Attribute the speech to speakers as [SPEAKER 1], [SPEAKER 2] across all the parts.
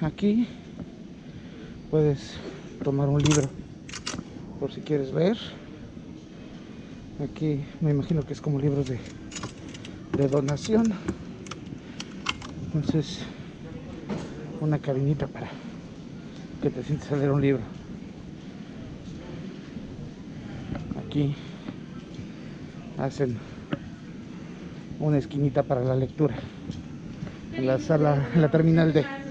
[SPEAKER 1] aquí puedes tomar un libro por si quieres ver. Aquí me imagino que es como libros de, donación. Entonces una cabinita para que te sientes a leer un libro. Aquí hacen una esquinita para la lectura. En la sala, en la terminal de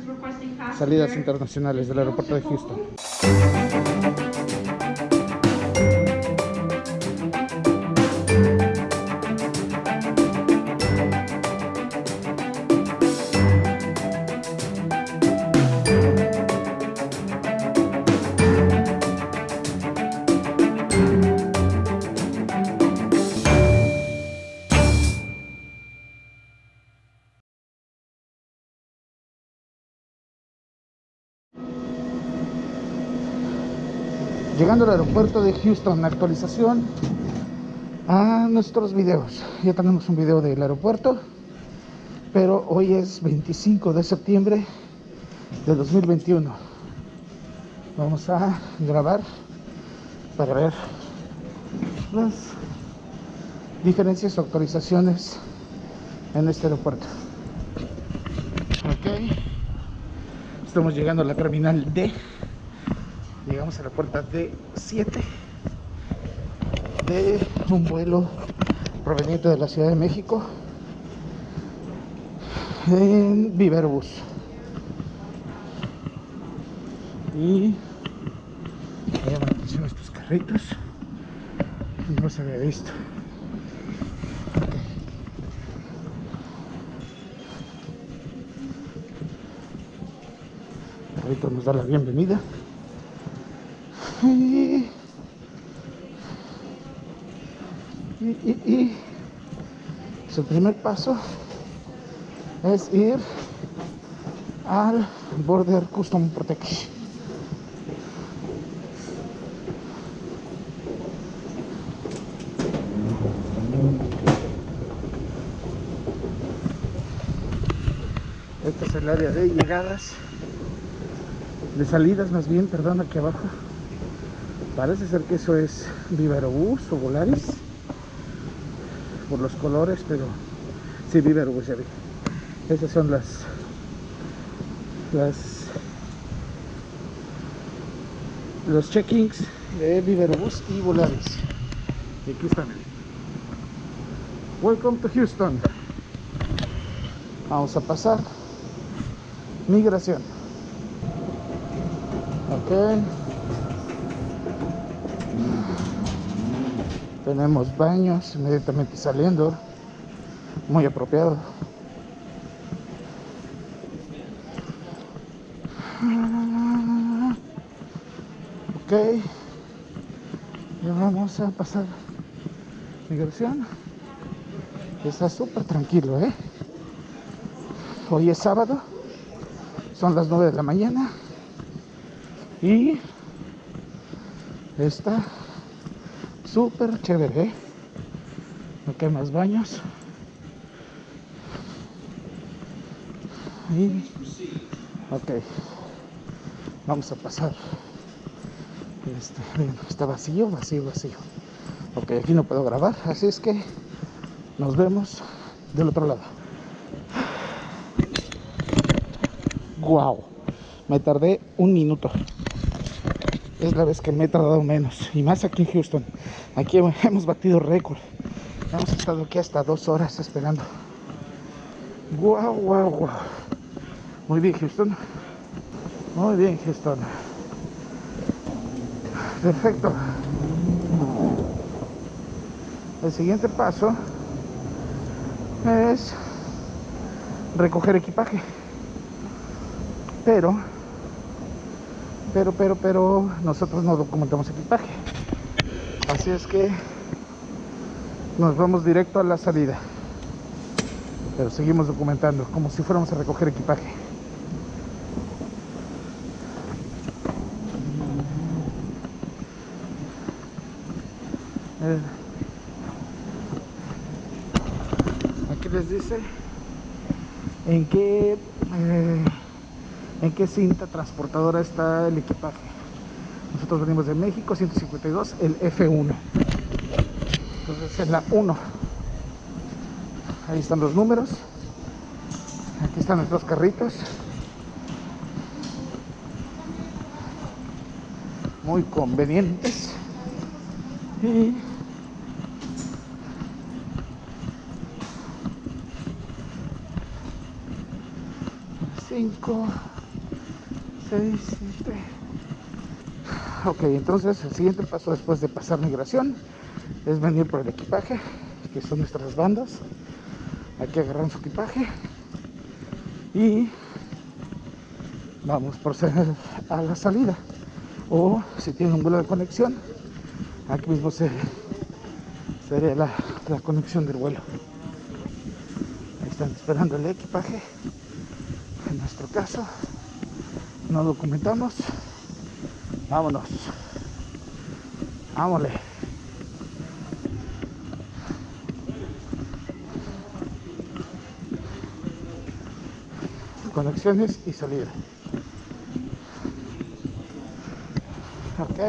[SPEAKER 1] salidas internacionales del aeropuerto de Houston. Llegando al aeropuerto de Houston, actualización a nuestros videos. Ya tenemos un video del aeropuerto, pero hoy es 25 de septiembre de 2021. Vamos a grabar para ver las diferencias o actualizaciones en este aeropuerto. Ok, estamos llegando a la terminal D. Llegamos a la puerta D7 de un vuelo proveniente de la Ciudad de México en Viverbus. Y me llaman la atención estos carritos. No se había visto. El carrito nos da la bienvenida. Y, y, y, y su primer paso es ir al Border Custom Protection. Este es el área de llegadas, de salidas más bien, perdón, aquí abajo. Parece ser que eso es Viverobús o Volaris por los colores, pero sí, Viverobús ya vi. Esas son las las los check-ins de Viverobús y Volaris. Y aquí están. Welcome to Houston. Vamos a pasar migración. Ok. Tenemos baños inmediatamente saliendo. Muy apropiado. Ok. Ya vamos a pasar migración. Está súper tranquilo, ¿eh? Hoy es sábado. Son las 9 de la mañana. Y está súper chévere, ¿eh? Ok, más baños. Y, ok, vamos a pasar. Este, está vacío, vacío, vacío. Ok, aquí no puedo grabar, así es que nos vemos del otro lado. Wow, me tardé un minuto es la vez que me he tardado menos y más aquí en Houston aquí hemos batido récord. Hemos estado aquí hasta dos horas esperando. Wow wow wow muy bien Houston. Muy bien Houston. Perfecto. El siguiente paso es recoger equipaje. Pero pero, pero, pero nosotros no documentamos equipaje. Así es que nos vamos directo a la salida. Pero seguimos documentando, como si fuéramos a recoger equipaje. Eh, aquí les dice en qué eh, en qué cinta transportadora está el equipaje. Nosotros venimos de México, 152, el F1. Entonces en la 1. Ahí están los números. Aquí están nuestros carritos. Muy convenientes. Y 5 6 7 ok entonces el siguiente paso después de pasar migración es venir por el equipaje que son nuestras bandas. Aquí agarran su equipaje y vamos por a la salida. O si tienen un vuelo de conexión aquí mismo se sería la, la conexión del vuelo. Ahí están esperando el equipaje. En nuestro caso no documentamos vámonos. Vámonos conexiones y salida. Ok.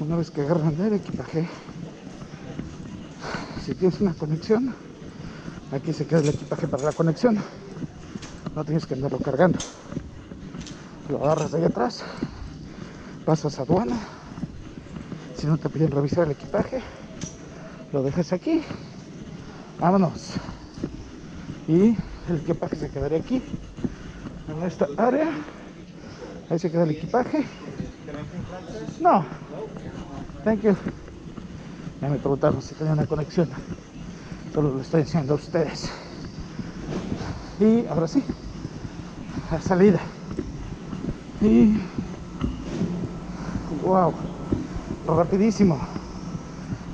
[SPEAKER 1] Una vez que agarran el equipaje si tienes una conexión aquí se queda el equipaje para la conexión no tienes que andarlo cargando. Lo agarras de ahí atrás pasas a aduana. Si no te piden revisar el equipaje lo dejas aquí. Vámonos. Y el equipaje se quedaría aquí en esta área. Ahí se queda el equipaje. No. Thank you. Ya me preguntaron si tenía una conexión. Solo lo estoy diciendo a ustedes. Y ahora sí, la salida. Y wow, rapidísimo.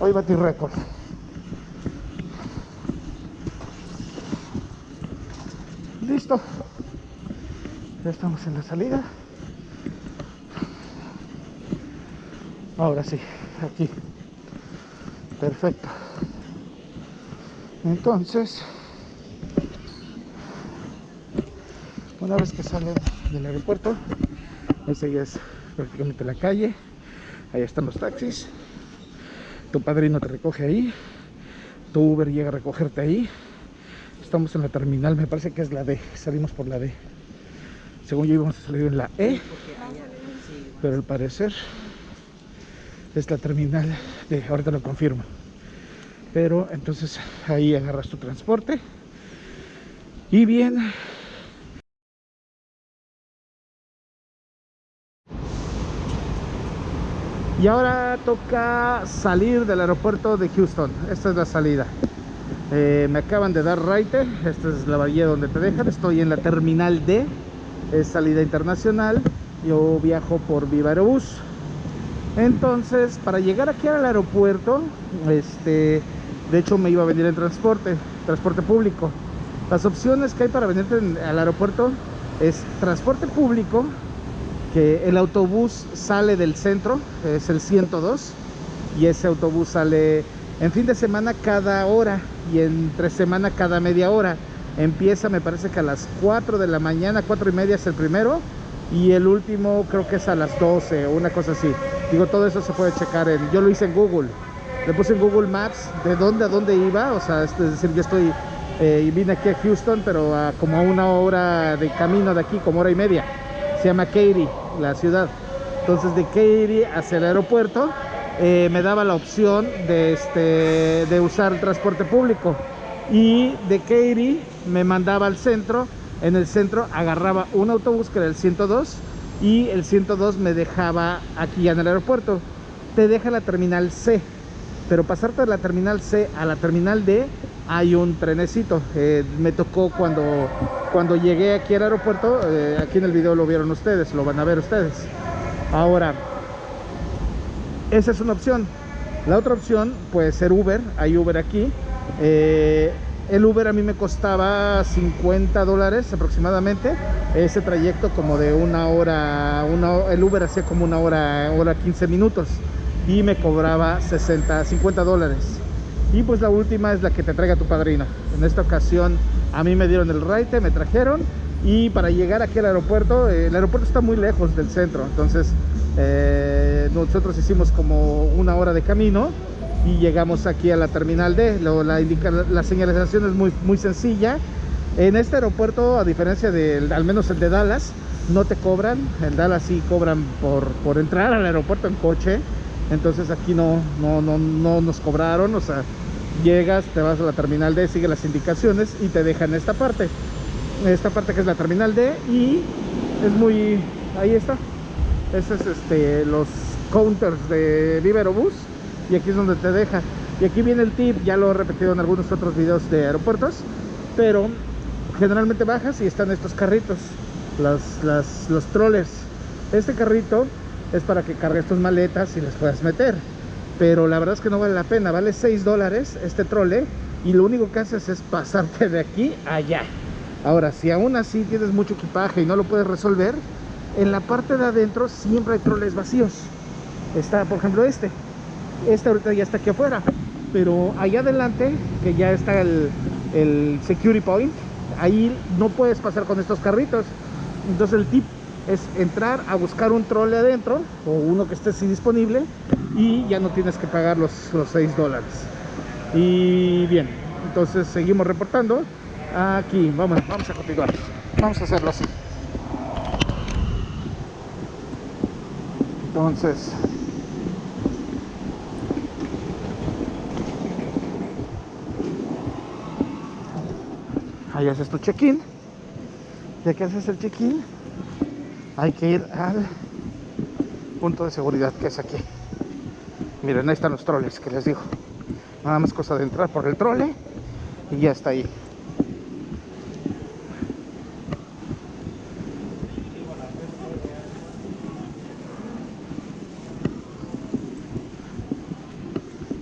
[SPEAKER 1] Hoy batí récord. Listo. Ya estamos en la salida. Ahora sí, aquí perfecto entonces una vez que salen del aeropuerto esa ya es prácticamente la calle ahí están los taxis tu padrino te recoge ahí tu Uber llega a recogerte ahí estamos en la terminal, me parece que es la D salimos por la D. Según yo íbamos a salir en la E pero al parecer es la terminal de, ahorita lo confirmo. Pero entonces ahí agarras tu transporte y bien y ahora toca salir del aeropuerto de Houston. Esta es la salida. Eh, me acaban de dar raite. Esta es la bahía donde te dejan. Estoy en la terminal D. Es salida internacional. Yo viajo por Viva Aerobús entonces para llegar aquí al aeropuerto este de hecho me iba a venir en transporte transporte público. Las opciones que hay para venir al aeropuerto es transporte público que el autobús sale del centro es el 102 y ese autobús sale en fin de semana cada hora y entre semana cada media hora. Empieza me parece que a las 4 de la mañana 4 y media es el primero y el último creo que es a las 12 o una cosa así. Digo todo eso se puede checar en yo lo hice en google. Le puse en google maps de dónde a dónde iba o sea es decir yo estoy eh, vine aquí a houston pero a como a una hora de camino de aquí como hora y media se llama Katy la ciudad. Entonces de Katy hacia el aeropuerto eh, me daba la opción de este de usar el transporte público. Y de Katy me mandaba al centro. En el centro agarraba un autobús que era el 102 y el 102 me dejaba aquí en el aeropuerto. Te deja la terminal C pero pasarte de la terminal C a la terminal D hay un trenecito. Eh, me tocó cuando cuando llegué aquí al aeropuerto eh, aquí en el video lo vieron ustedes lo van a ver ustedes. Ahora esa es una opción. La otra opción puede ser Uber hay Uber aquí. Eh, el Uber a mí me costaba 50 dólares aproximadamente. Ese trayecto como de una hora el Uber hacía como una hora hora 15 minutos y me cobraba 60 50 dólares y pues la última es la que te traiga tu padrino. En esta ocasión a mí me dieron el raite me trajeron. Y para llegar aquí al aeropuerto eh, el aeropuerto está muy lejos del centro. Entonces eh, nosotros hicimos como una hora de camino y llegamos aquí a la terminal D. Lo- la, indica- la señalización es muy, muy sencilla. En este aeropuerto a diferencia del al menos el de Dallas no te cobran. En Dallas sí cobran por, por entrar al aeropuerto en coche entonces aquí no, no, no, no nos cobraron o sea llegas te vas a la terminal D sigue las indicaciones y te dejan esta parte. Esta parte que es la terminal D y es muy ahí está. Ese es este los counters de Viverobus y aquí es donde te deja. Y aquí viene el tip ya lo he repetido en algunos otros videos de aeropuertos pero generalmente bajas y están estos carritos las, las- los trollers. Este carrito es para que cargues tus maletas y las puedas meter. Pero la verdad es que no vale la pena. Vale 6 dólares este trole y lo único que haces es pasarte de aquí a allá. Ahora si aún así tienes mucho equipaje y no lo puedes resolver en la parte de adentro siempre hay troles vacíos. Está por ejemplo este. Este ahorita ya está aquí afuera. Pero allá adelante que ya está el, el security point ahí no puedes pasar con estos carritos. Entonces el tip es entrar a buscar un trole adentro o uno que esté así disponible y ya no tienes que pagar los, los 6 dólares. Y bien entonces seguimos reportando. Aquí vamos, vamos a continuar. Vamos a hacerlo así. Entonces ahí haces tu check-in. Ya que haces el check-in hay que ir al punto de seguridad que es aquí. Miren ahí están los troles que les digo. Nada más cosa de entrar por el trole y ya está ahí.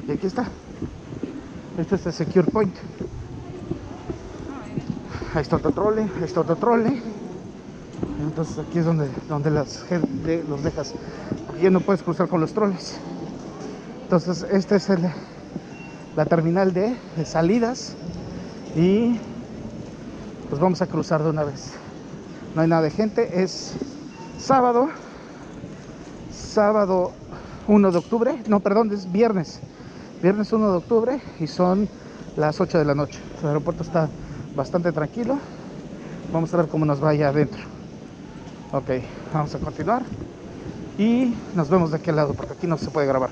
[SPEAKER 1] Y aquí está. Este es el secure point. Ahí está otro trole ahí está otro trole entonces aquí es donde, donde las los dejas. Porque ya no puedes cruzar con los troles. Entonces esta es la terminal de, salidas y pues vamos a cruzar de una vez. No hay nada de gente es sábado sábado 1 de octubre no perdón es viernes. Viernes 1 de octubre y son las 8 de la noche. El aeropuerto está bastante tranquilo. Vamos a ver cómo nos va allá adentro ok vamos a continuar. Y nos vemos de aquel lado porque aquí no se puede grabar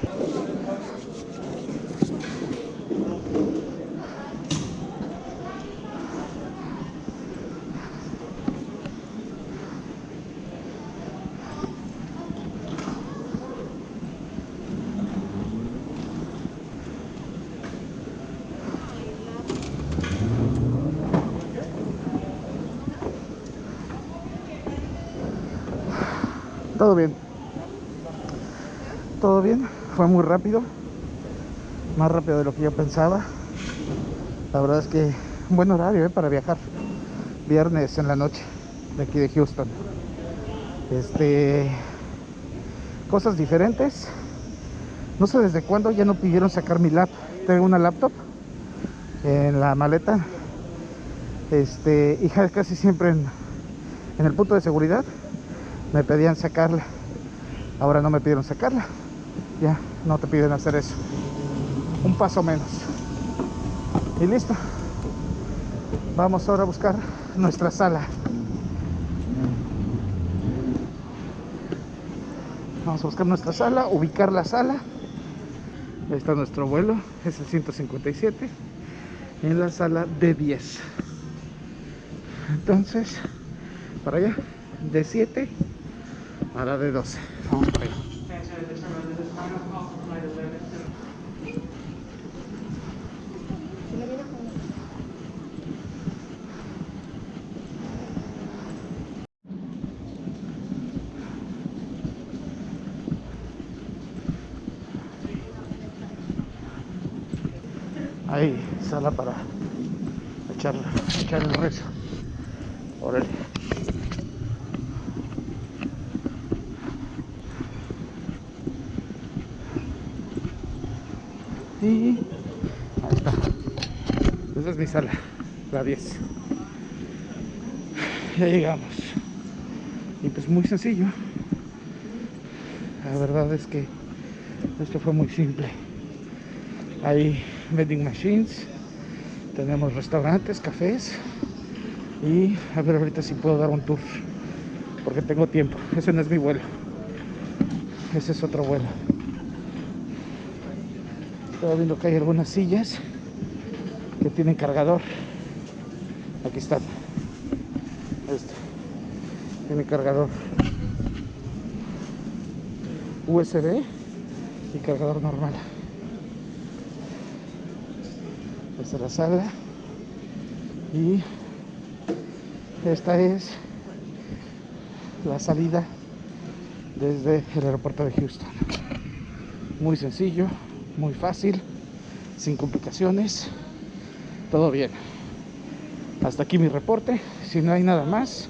[SPEAKER 1] todo bien todo bien muy rápido más rápido de lo que yo pensaba. La verdad es que un buen horario ¿eh? para viajar. Viernes en la noche de aquí de Houston. Este cosas diferentes. No sé desde cuándo ya no pidieron sacar mi lap. Tengo una laptop en la maleta. Este y casi siempre en, en el punto de seguridad me pedían sacarla. Ahora no me pidieron sacarla. Ya no te piden hacer eso. Un paso menos. Y listo. Vamos ahora a buscar nuestra sala. Vamos a buscar nuestra sala ubicar la sala. Ahí está nuestro vuelo es el 157 en la sala D10 entonces para allá de 7 a la de 12 vamos para allá ahí sala para echar, echar el rezo órale y ahí esa es mi sala, la 10. Ya llegamos. Y pues muy sencillo. La verdad es que esto fue muy simple. Hay vending machines, tenemos restaurantes, cafés y a ver ahorita si puedo dar un tour porque tengo tiempo. Ese no es mi vuelo. Ese es otro vuelo. Estaba viendo que hay algunas sillas que tienen cargador. Aquí están. Este. Tiene cargador USB y cargador normal. Esta es la sala. Y esta es la salida desde el aeropuerto de Houston. Muy sencillo, muy fácil, sin complicaciones, todo bien. Hasta aquí mi reporte. Si no hay nada más,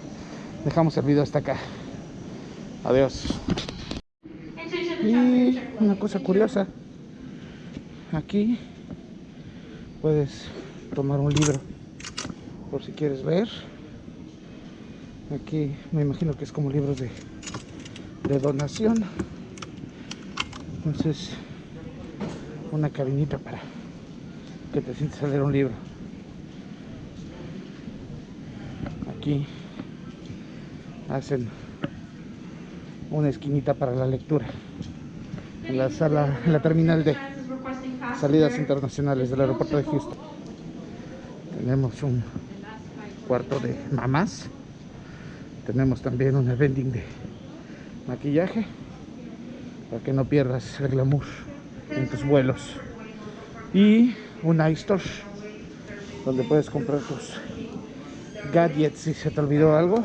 [SPEAKER 1] dejamos el video hasta acá. Adiós. Y una cosa curiosa, aquí puedes tomar un libro por si quieres ver. Aquí me imagino que es como libros de, de donación. Entonces, una cabinita para que te sientes a leer un libro. Aquí hacen una esquinita para la lectura en la sala, en la terminal de salidas internacionales del aeropuerto de Houston. Tenemos un cuarto de mamás. Tenemos también una vending de maquillaje para que no pierdas el glamour en tus vuelos. Y un iStore donde puedes comprar tus gadgets si se te olvidó algo.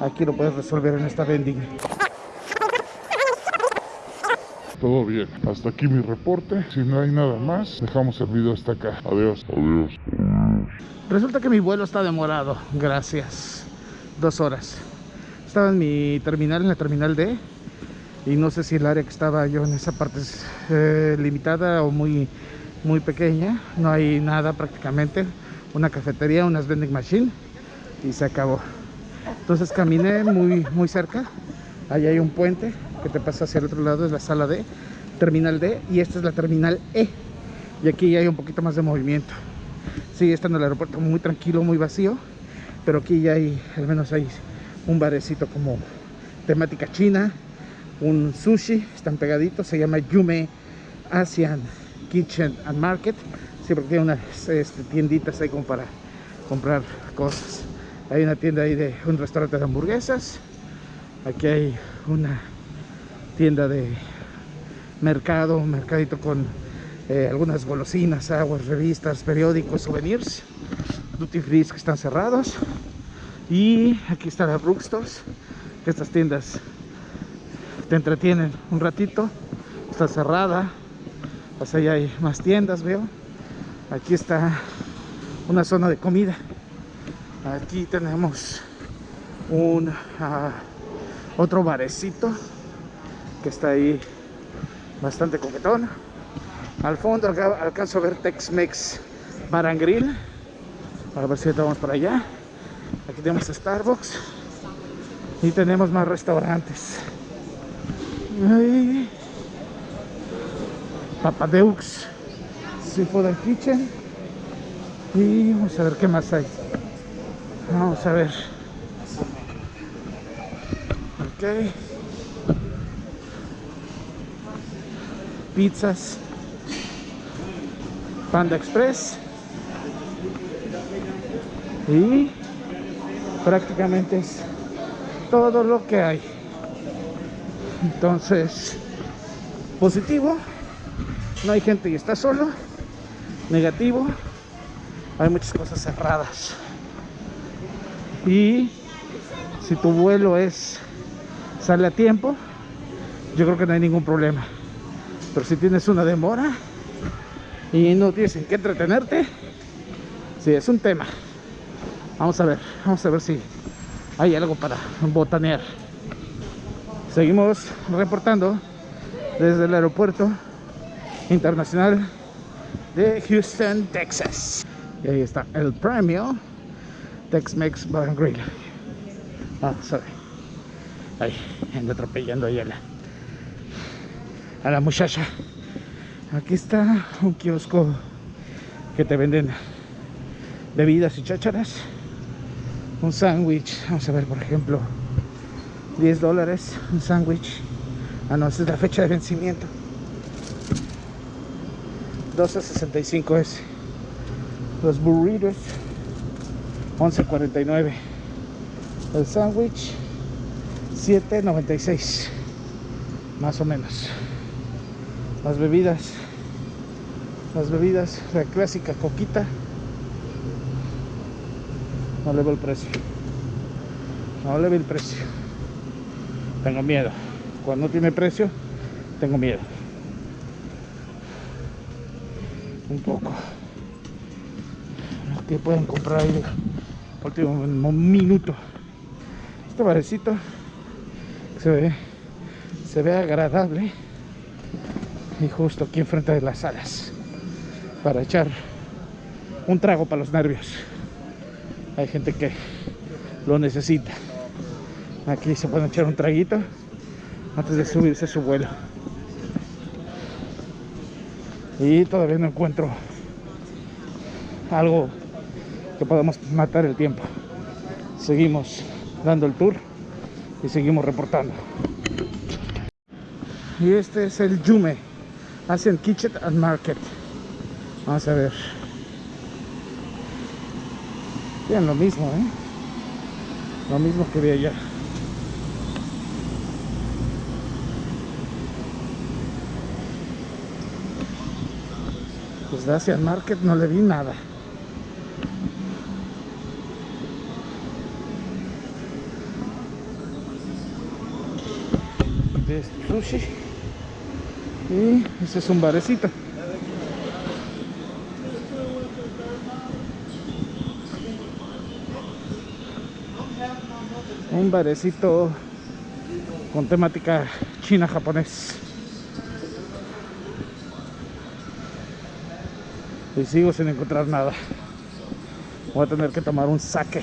[SPEAKER 1] Aquí lo puedes resolver en esta vending.
[SPEAKER 2] Todo bien. Hasta aquí mi reporte. Si no hay nada más, dejamos el video hasta acá. Adiós. Adiós.
[SPEAKER 1] Resulta que mi vuelo está demorado. Gracias. Dos horas. Estaba en mi terminal, en la terminal D. Y no sé si el área que estaba yo en esa parte es eh, limitada o muy, muy pequeña. No hay nada prácticamente. Una cafetería, unas vending machine. Y se acabó. Entonces caminé muy, muy cerca. Ahí hay un puente que te pasa hacia el otro lado. Es la sala D, terminal D. Y esta es la terminal E. Y aquí ya hay un poquito más de movimiento. Sigue estando el aeropuerto muy tranquilo, muy vacío. Pero aquí ya hay, al menos hay un barecito como temática china. Un sushi, están pegaditos. Se llama Yume Asian Kitchen and Market. Porque tiene unas este, tienditas ahí como para comprar cosas. Hay una tienda ahí de un restaurante de hamburguesas. Aquí hay una tienda de mercado, mercadito con eh, algunas golosinas, aguas, revistas, periódicos, souvenirs, duty free que están cerrados. Y aquí está la Brookstores, que estas tiendas te entretienen un ratito. Está cerrada. Pues allá hay más tiendas, veo. Aquí está una zona de comida. Aquí tenemos un uh, otro barecito que está ahí bastante coquetón. Al fondo acá alcanzo a ver Tex-Mex Bar and Grill. A ver si vamos para allá. Aquí tenemos Starbucks. Y tenemos más restaurantes. Papadeux. Seafood Kitchen. Y vamos a ver qué más hay. Vamos a ver. Ok. Pizzas. Panda Express. Y prácticamente es todo lo que hay. Entonces, positivo, no hay gente y está solo. Negativo, hay muchas cosas cerradas. Y si tu vuelo es sale a tiempo, yo creo que no hay ningún problema. Pero si tienes una demora y no tienes en qué entretenerte, sí, es un tema. Vamos a ver, vamos a ver si hay algo para botanear. Seguimos reportando desde el aeropuerto internacional de Houston, Texas. Y ahí está el premio Tex-Mex Bar Grill. Ah, sorry. Ahí, ando atropellando a la, a la muchacha. Aquí está un kiosco que te venden bebidas y chácharas. Un sándwich, vamos a ver por ejemplo, 10 dólares, un sándwich. Ah, no, esa es la fecha de vencimiento. 12.65 es. Los burritos, 11.49. El sándwich, 7.96. Más o menos. Las bebidas, las bebidas, la clásica coquita. No le veo el precio. No le veo el precio. Tengo miedo. Cuando tiene precio, tengo miedo. Un poco. Que pueden comprar ahí último minuto. Este barecito se ve, se ve agradable y justo aquí enfrente de las salas para echar un trago para los nervios. Hay gente que lo necesita. Aquí se puede echar un traguito antes de subirse a su vuelo. Y todavía no encuentro algo que podamos matar el tiempo. Seguimos dando el tour y seguimos reportando. Y este es el Yume Asian Kitchen and Market. Vamos a ver. Vean lo mismo, ¿eh? Lo mismo que vi allá. Pues de Asian Market no le vi nada. De sushi. Y ese es un barecito. Un barecito con temática china-japonés. Y sigo sin encontrar nada. Voy a tener que tomar un saque.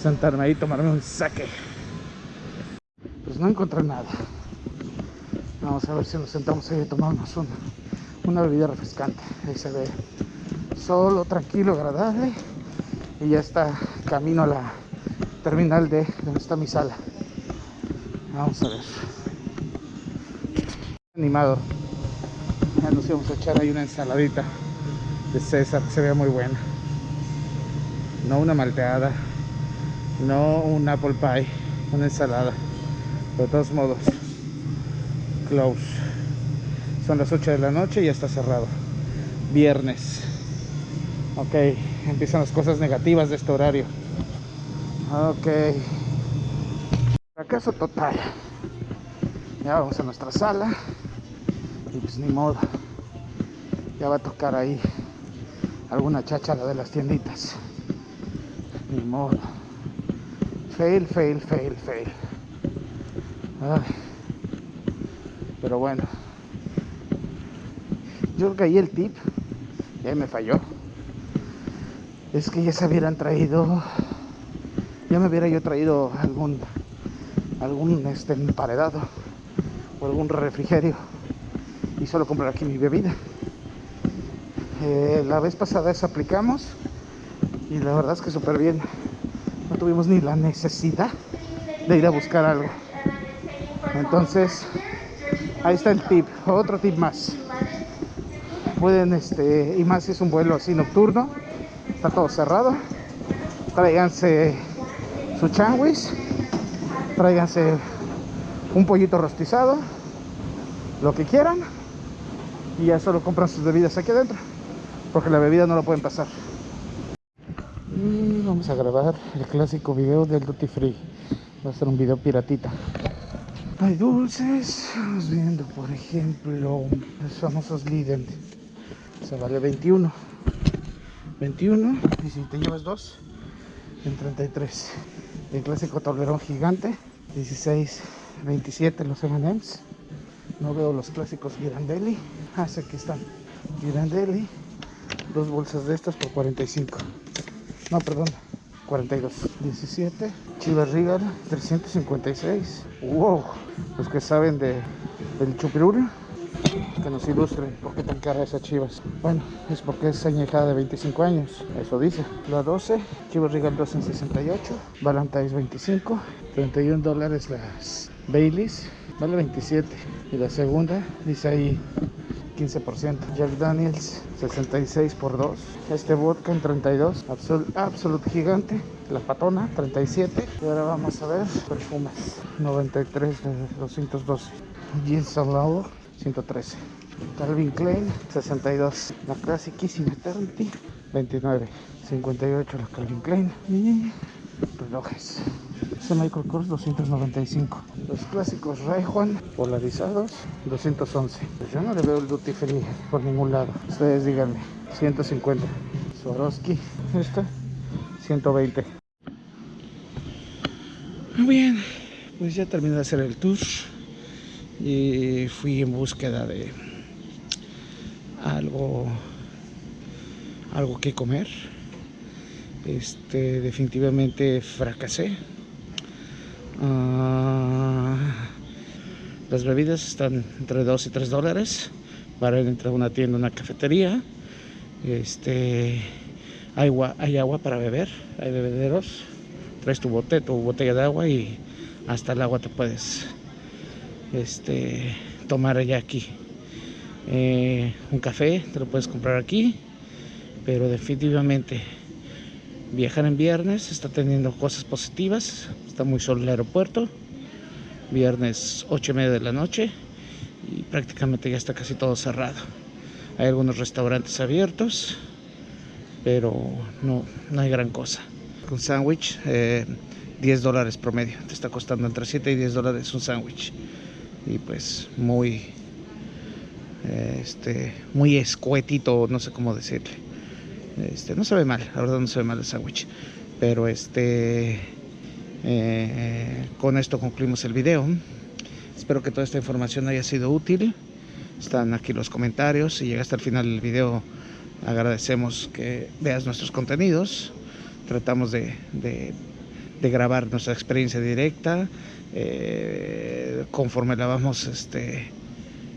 [SPEAKER 1] Sentarme ahí y tomarme un saque. Pues no encontré nada. Vamos a ver si nos sentamos ahí y tomamos una, una bebida refrescante. Ahí se ve solo, tranquilo, agradable. Y ya está camino a la terminal de donde está mi sala. Vamos a ver. Animado. Ya nos íbamos a echar ahí una ensaladita de César que se ve muy buena. No una malteada, no un apple pie, una ensalada. de todos modos, close. Son las 8 de la noche y ya está cerrado. Viernes. Ok, empiezan las cosas negativas de este horario. Ok. Fracaso total. Ya vamos a nuestra sala. Y pues ni modo. Ya va a tocar ahí alguna cháchara de las tienditas. Ni modo. Fail, fail, fail, fail. Pero bueno. Yo creo que ahí el tip me falló. Es que ya se hubieran traído. Ya me hubiera yo traído algún algún este emparedado o algún refrigerio y solo comprar aquí mi bebida. Eh, la vez pasada eso aplicamos y la verdad es que súper bien. No tuvimos ni la necesidad de ir a buscar algo. Entonces, ahí está el tip, otro tip más. Pueden, este, y más si es un vuelo así nocturno, está todo cerrado. Tráiganse su changuis, tráiganse un pollito rostizado, lo que quieran, y ya solo compran sus bebidas aquí adentro, porque la bebida no la pueden pasar. Y vamos a grabar el clásico video del Duty Free. Va a ser un video piratita. Hay dulces, vamos viendo por ejemplo los famosos Lidl. Se vale 21. 21 y si te llevas dos en 33. El clásico tablerón gigante 16, 27 los M&M's. No veo los clásicos Girandelli. Ah, sí, aquí están Girandelli. Dos bolsas de estas por 45. No, perdón. 42. 17. Chivas Regal 356. Wow. Los que saben de, del chupirul que nos ilustren por qué tan cara esa Chivas. Bueno, es porque es añejada de 25 años, eso dice. La 12, Chivas Regal 2 en 68, Valentine's 25, 31 dólares las Baileys, vale 27. Y la segunda dice ahí 15%. Jack Daniels 66 por 2. Este vodka en 32. Absolute, Absolute Gigante. La patona 37. Y ahora vamos a ver perfumes. 93 de 212. Jeans Law 113. Calvin Klein 62. La clasiquísima Eternity 29. 58 la Calvin Klein. Y relojes. Ese Michael Kors 295. Los clásicos Raijuan polarizados 211. Pues yo no le veo el duty free por ningún lado. Ustedes díganme. 150. Swarovski. Esta 120. Muy bien. Pues ya terminé de hacer el tour. Y fui en búsqueda de algo algo que comer este definitivamente fracasé Ah, las bebidas están entre 2 y 3 dólares para entrar a una tienda, una cafetería. Este, hay agua, hay agua para beber, hay bebederos. Traes tu bote, tu botella de agua y hasta el agua te puedes este, tomar allá aquí. Eh, un café te lo puedes comprar aquí, pero definitivamente viajar en viernes está teniendo cosas positivas muy solo el aeropuerto. Viernes 8 y media de la noche y prácticamente ya está casi todo cerrado. Hay algunos restaurantes abiertos pero no, no hay gran cosa. Un sándwich 10 eh, dólares promedio. Te está costando entre 7 y 10 dólares un sándwich. Y pues muy este muy escuetito no sé cómo decirle. Este, no se ve mal, la verdad no se ve mal el sándwich. Pero este, eh, con esto concluimos el video. Espero que toda esta información haya sido útil. Están aquí los comentarios. Si llegaste al final del video, agradecemos que veas nuestros contenidos. Tratamos de, grabar nuestra experiencia directa eh, conforme la vamos este,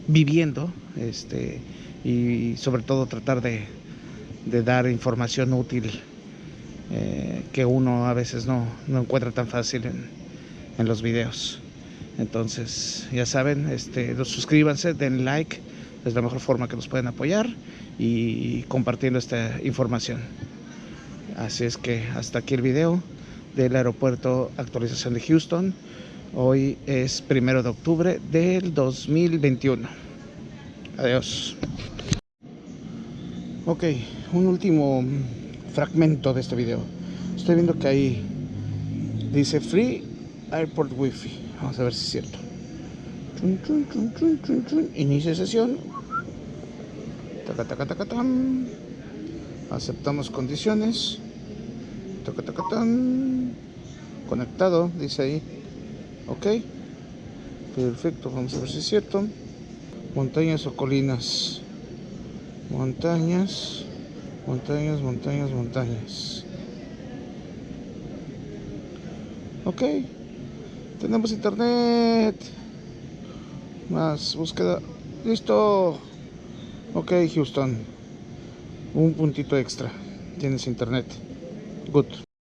[SPEAKER 1] viviendo este, y sobre todo tratar de, de dar información útil eh, que uno a veces no, encuentra tan fácil en, los videos. Entonces, ya saben, este, suscríbanse, den like, es la mejor forma que nos pueden apoyar y compartiendo esta información. Así es que hasta aquí el video del aeropuerto actualización de Houston. Hoy es primero de octubre del 2021. Adiós. Ok, un último fragmento de este video. Estoy viendo que ahí dice Free Airport Wi-Fi. Vamos a ver si es cierto. Inicia sesión. Aceptamos condiciones. Conectado, dice ahí. Ok. Perfecto, vamos a ver si es cierto. Montañas o colinas montañas montañas montañas montañas. Ok. Tenemos internet. Más búsqueda. Listo. Ok Houston. Un puntito extra. Tienes internet. Good